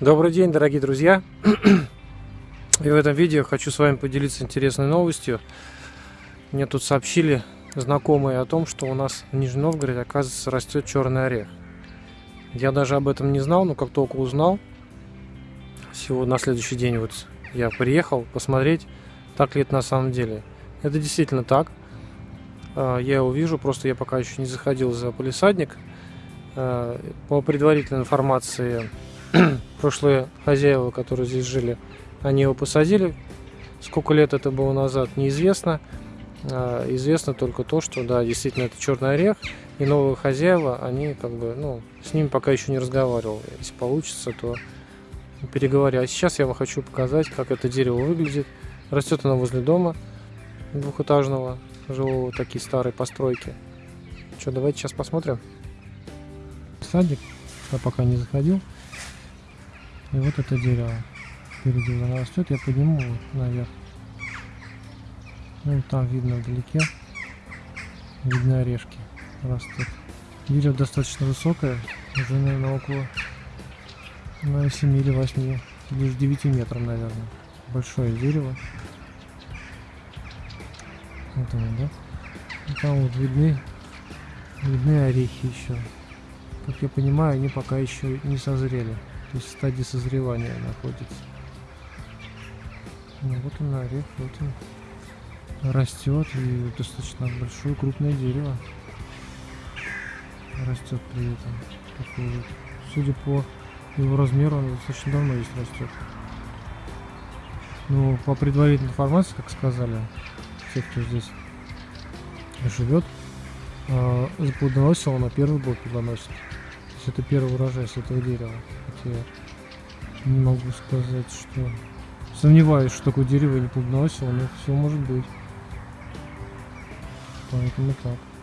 Добрый день, дорогие друзья! И в этом видео хочу с вами поделиться интересной новостью. Мне тут сообщили знакомые о том, что у нас в Нижнем Новгороде, оказывается, растет черный орех. Я даже об этом не знал, но как только узнал, всего на следующий день вот я приехал посмотреть, так ли это на самом деле. Это действительно так. А, я его вижу, просто я пока еще не заходил за полисадник. А, по предварительной информации прошлые хозяева, которые здесь жили, они его посадили. Сколько лет это было назад, неизвестно. А, известно только то, что да, действительно это черный орех, и новые хозяева, они как бы, ну, с ним пока еще не разговаривал. Если получится, то переговорю. А сейчас я вам хочу показать, как это дерево выглядит. Растет оно возле дома двухэтажного, жилого, такие старые постройки. Что, давайте сейчас посмотрим. Садик, я пока не заходил. И вот это дерево впереди оно растет, я подниму вот наверх. Ну там видно вдалеке, видны орешки растут. Дерево достаточно высокое, уже наверное около на 7 или 8, лишь 9 метров наверное. Большое дерево. Вот оно, да? И там вот видны, видны орехи еще. Как я понимаю, они пока еще не созрели. В стадии созревания находится. Ну, вот он орех, вот он растет и достаточно большое крупное дерево растет при этом. Такой. Судя по его размеру, он достаточно давно здесь растет. Ну, по предварительной информации, как сказали, те, кто здесь живет, э, плодоносил на первый год плодоносит есть это первый урожай с этого дерева. Хотя не могу сказать, что... Сомневаюсь, что такое дерево не плодоносило, но все может быть. Поэтому так.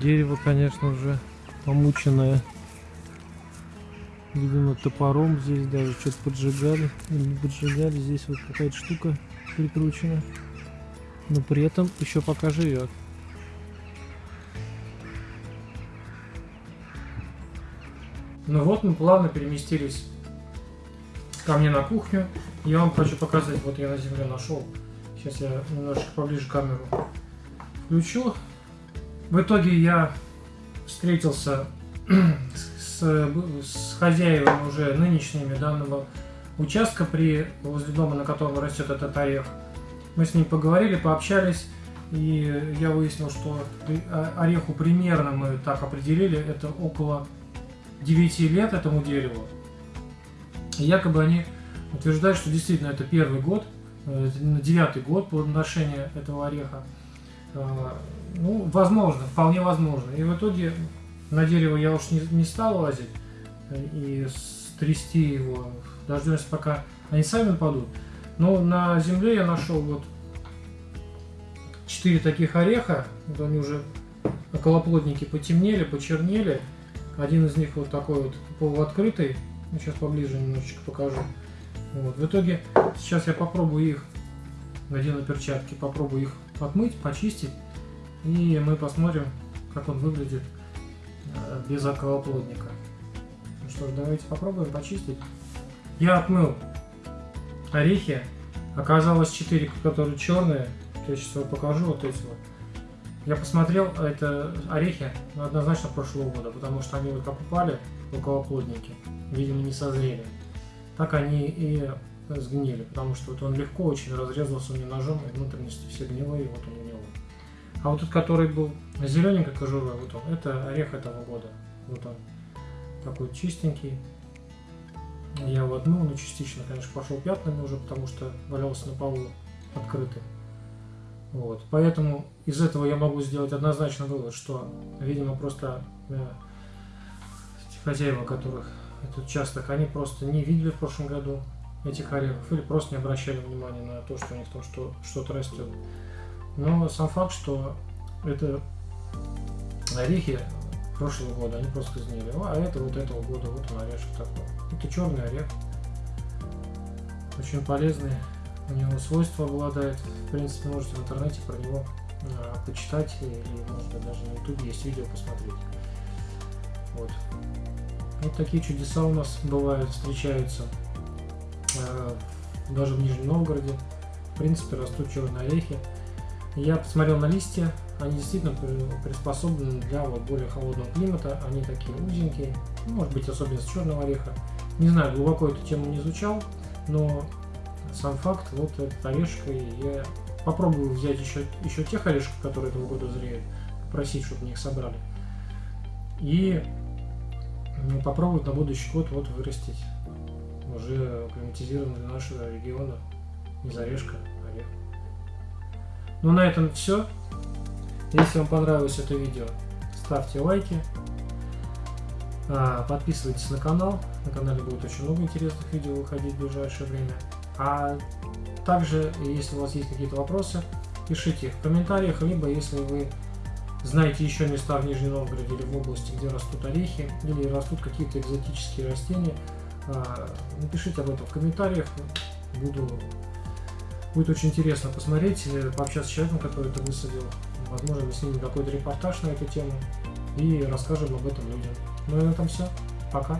Дерево, конечно, уже помученное. Видимо, топором здесь даже что-то поджигали. Или не поджигали. Здесь вот какая-то штука прикручена. Но при этом еще пока живет. Ну вот мы плавно переместились ко мне на кухню. Я вам хочу показать, вот я на земле нашел. Сейчас я немножко поближе камеру включу. В итоге я встретился с, с хозяевами уже нынешними данного участка при возле дома, на котором растет этот орех. Мы с ним поговорили, пообщались, и я выяснил, что ореху примерно мы так определили, это около 9 лет этому дереву. И якобы они утверждают, что действительно это первый год, э, девятый год плодоношения этого ореха. Э, ну, возможно, вполне возможно. И в итоге на дерево я уж не, не стал лазить э, и стрясти его. Дождемся, пока они сами падут. Но на земле я нашел вот четыре таких ореха. Вот они уже околоплодники потемнели, почернели. Один из них вот такой вот полуоткрытый. Ну, сейчас поближе немножечко покажу. Вот. В итоге сейчас я попробую их, надену перчатки, попробую их отмыть, почистить. И мы посмотрим, как он выглядит э, без околоплодника. Ну что ж, давайте попробуем почистить. Я отмыл орехи. Оказалось 4, которые черные. Я сейчас вам покажу вот эти вот. Я посмотрел, это орехи однозначно прошлого года, потому что они вот как упали, околоплодники, видимо не созрели. Так они и сгнили, потому что вот он легко очень разрезался мне ножом, и внутренности все гнилые, и вот он него. А вот тот, который был зелененькой кожурой, вот он, это орех этого года. Вот он, такой чистенький. Я его отмыл, но частично, конечно, пошел пятнами уже, потому что валялся на полу открытый. Вот. Поэтому из этого я могу сделать однозначно вывод, что, видимо, просто э, хозяева, которых этот участок, они просто не видели в прошлом году этих орехов или просто не обращали внимания на то, что у них там что, что-то растет. Но сам факт, что это орехи прошлого года, они просто изменили. А это вот этого года, вот он орешек такой. Это черный орех. Очень полезный. У него свойства обладает. В принципе, можете в интернете про него а, почитать или, может быть, даже на ютубе есть видео посмотреть. Вот. Вот такие чудеса у нас бывают, встречаются. А, даже в Нижнем Новгороде. В принципе, растут черные орехи. Я посмотрел на листья, они действительно приспособлены для вот более холодного климата. Они такие узенькие, может быть особенность черного ореха. Не знаю, глубоко эту тему не изучал, но сам факт, вот этот орешек, я попробую взять еще, еще тех орешков, которые этого года зреют, попросить, чтобы мне их собрали. И попробовать на будущий год вот вырастить уже акклиматизированный для нашего региона из орешка орех. Ну на этом все. Если вам понравилось это видео, ставьте лайки, а, подписывайтесь на канал. На канале будет очень много интересных видео выходить в ближайшее время. А также, если у вас есть какие-то вопросы, пишите их в комментариях, либо если вы знаете еще места в Нижнем Новгороде или в области, где растут орехи, или растут какие-то экзотические растения, а, напишите об этом в комментариях. Буду Будет очень интересно посмотреть, э, пообщаться с человеком, который это высадил. Возможно, мы снимем какой-то репортаж на эту тему и расскажем об этом людям. Ну и на этом все. Пока.